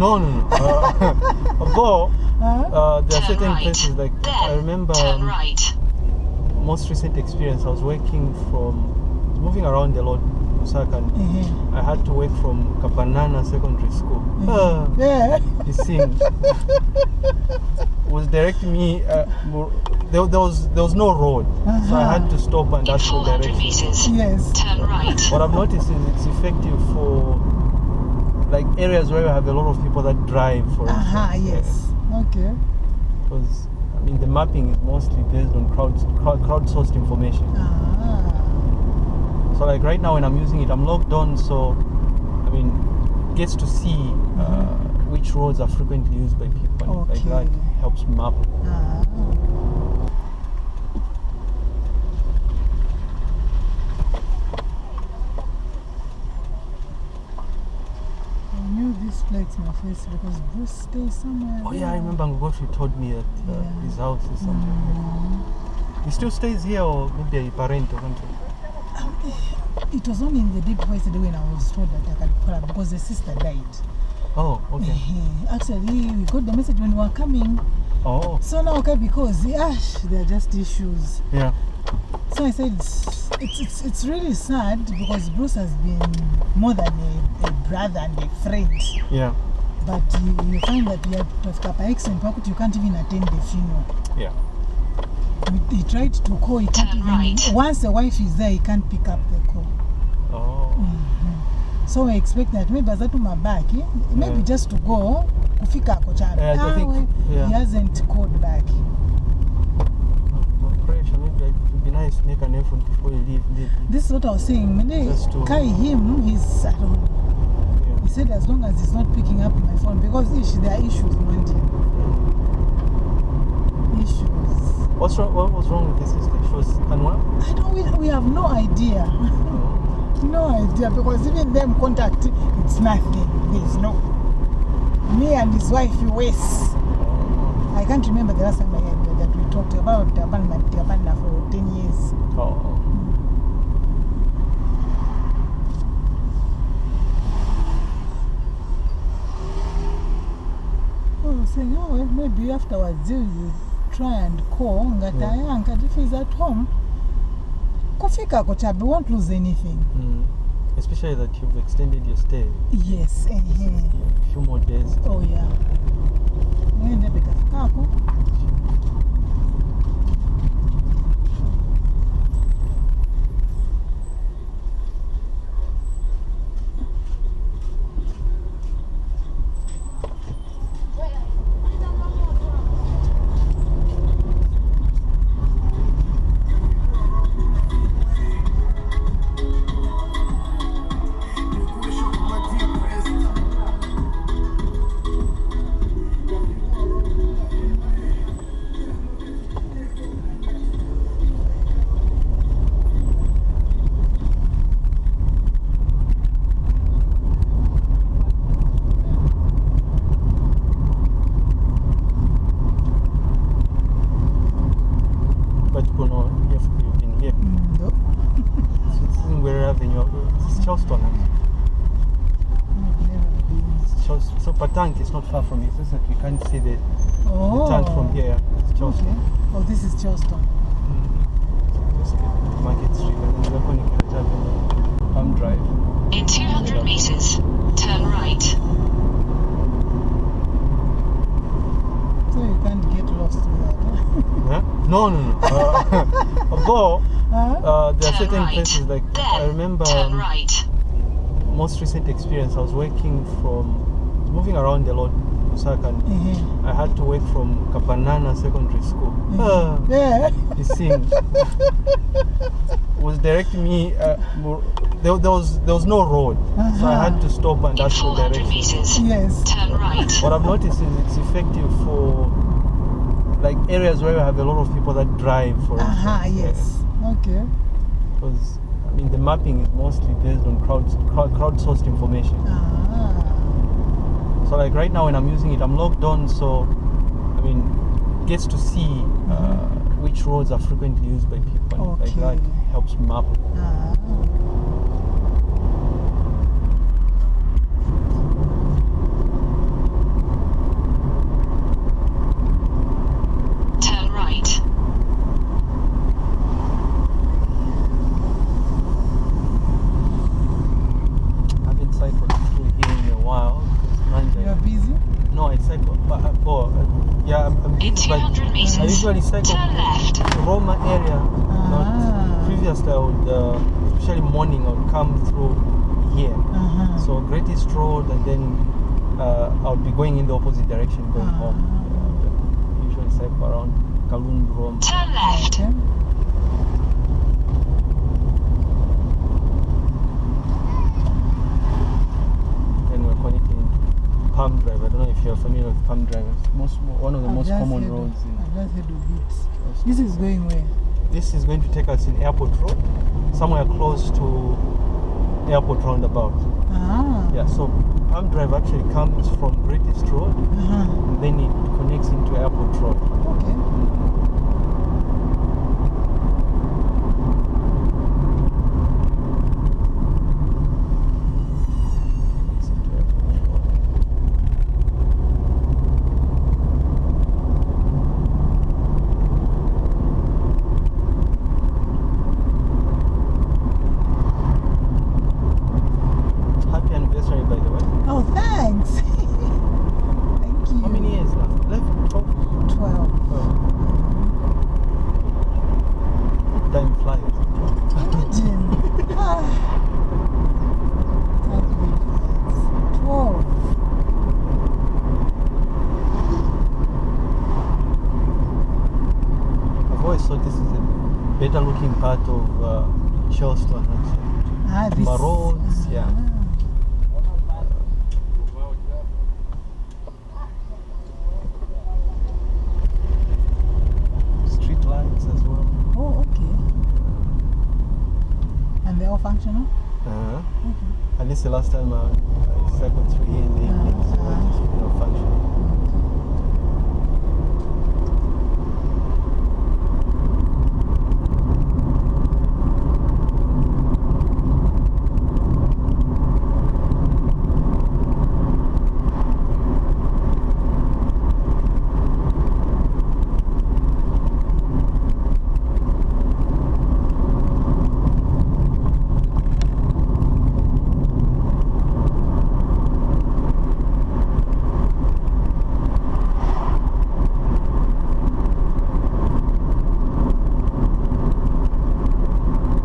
No, no, no. Uh, although uh, there are certain right. places like Then I remember um, right. most recent experience. I was working from moving around a lot, Osaka. And Uh-huh. I had to work from Kapanana Secondary School. Ah, Yeah. the scene was directing me. Uh, there, there was there was no road, so I had to stop and In ask for directions. Yes. turn right. What I've noticed is it's effective for like areas where you have a lot of people that drive, for Aha, instance. yes. Okay. Because I mean the mapping is mostly based on crowd crowd crowdsourced information. Ah. So like right now when I'm using it, I'm logged on, so I mean it gets to see uh, which roads are frequently used by people. and Like that helps map. Ah. I place my face because Bruce stays somewhere. Oh yeah, I remember Ngogoshi told me that uh, Yeah. his house is somewhere. Mm. He still stays here, or maybe a parent or something. It was only in the deep voice when I was told that I can call her because the sister died. Oh, okay. Eh, Actually, we got the message when we were coming. Oh, So now, okay, because ash, there are just issues. yeah. So I said, it's, it's, it's really sad because Bruce has been more than a, a brother and a friend. Yeah. But you, you find that you have to have Kappa X and Pakut, you can't even attend the funeral. Yeah. He, tried to call, he can't Turn even. right. Once the wife is there, he can't pick up the call. Oh. Mm -hmm. So I expect that maybe azatuma back, eh? maybe Yeah. just to go kufika ako chabe. Yeah, I think- yeah. He hasn't called back. Nice make an effort before you leave. leave. This is what I was saying. Mene, Just to- Kai him, he's I don't know. Yeah. He said as long as he's not picking up my phone because ish, there are issues, Mandy. Issues. What's wrong? What was wrong with the sister? She was unwell. I don't. We, we have no idea. Oh. no idea because even them contact, it's nothing. There's no. Me and his wife, Wes. Oh. I can't remember the last time I had that talked about Abandonment Abandonment for 10 years. Oh. Oh, saying, oh, well, maybe afterwards you, you try and call ngati Yeah. if he's at home kufika kochabe won't lose anything Mm. Especially that you've extended your stay yes uh -huh. a few more days. oh yeah But just that we can't see the, oh the tank from here. It's Charleston. okay. oh this is Charleston Just the Market Street and then we're going to Avenue, Palm Drive. In 200 meters, turn right. so you can't get lost with that Huh? No, no, no. Uh, although uh, there are Turn certain right. places like Then I remember turn um, right. most recent experience. I was working from moving around a lot, Osaka. And Mhm. I had to work from Kapanana Secondary School. Ah, yeah the scene was directing me. Uh, more, there, there was there was no road, so I had to stop and In ask for 400 directions. yes turn right. What I've noticed is it's effective for like areas where you have a lot of people that drive, for aha instance. yes okay Because I mean the mapping is mostly based on crowd crowd crowdsourced information. ah So like right now when I'm using it, I'm logged on, so I mean gets to see uh, which roads are frequently used by people. and Like that Okay. helps map. ah I'm, uh, uh, yeah, I'm, I'm In 200 like, meters, I usually cycle turn left. Roma area. Uh-huh. Ah. Previously, I would, uh, especially morning, I would come through here. Uh-huh. So Great East Road, and then uh, I would be going in the opposite direction, going uh-huh. home. Yeah, usually cycle around Kalundu. Turn left. Okay. Drive. I don't know if you're familiar with Palm Drive. It's most, one of the I've most common of- roads in. I've just heard of it. This is going where? This is going to take us in Airport Road, somewhere close to Airport Roundabout. Ah. Yeah, so Palm Drive actually comes from Great East Road, Uh-huh. and then it connects into Airport Road. Okay. Connects into Airport Road. Happy anniversary, by the way. Oh, thanks. Thank you. How many years now? 11, 12? 12. Oh. Time flies. Imagine. ah. That's really fast. 12. I've always thought this is a better looking part of uh, Charleston. Actually. Ah, this. Roads, yeah. Ah. Street lights as well. Oh, okay. And they're all functional? Uh-huh. Okay. And this is the last time uh, I cycled through here in the evening, so it's you know, functional.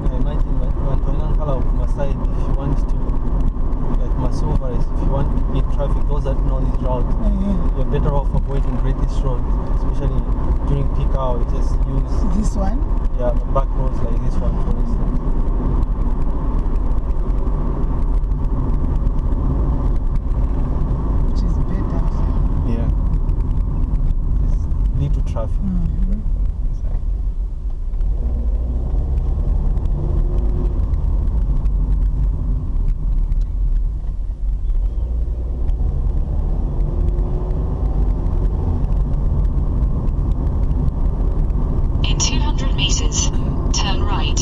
I imagine that Antoine Kala of Masai, if you want to, like Masova, if you want to beat traffic, know this route, Uh, you're better off avoiding East Road, especially during peak hour. Just use this one? yeah back roads like this one, for instance. Which is better. Yeah. It's little traffic. Mhm. In 200 meters, turn right.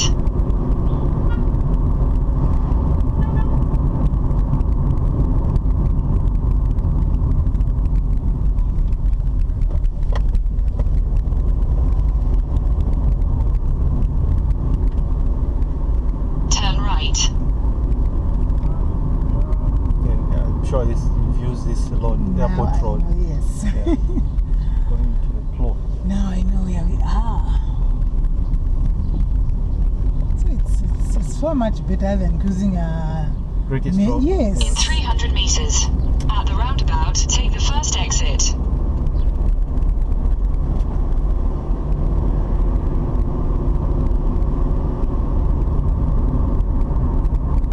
Turn right. And uh, I'm sure this you've used this a lot. Now Airport I Road. know, yes. Yeah. Going to the close. now I know where we are. So it's, it's, it's so much better than cruising a. Great East Ma- Road. yes. In 300 meters, at the roundabout, take the first exit.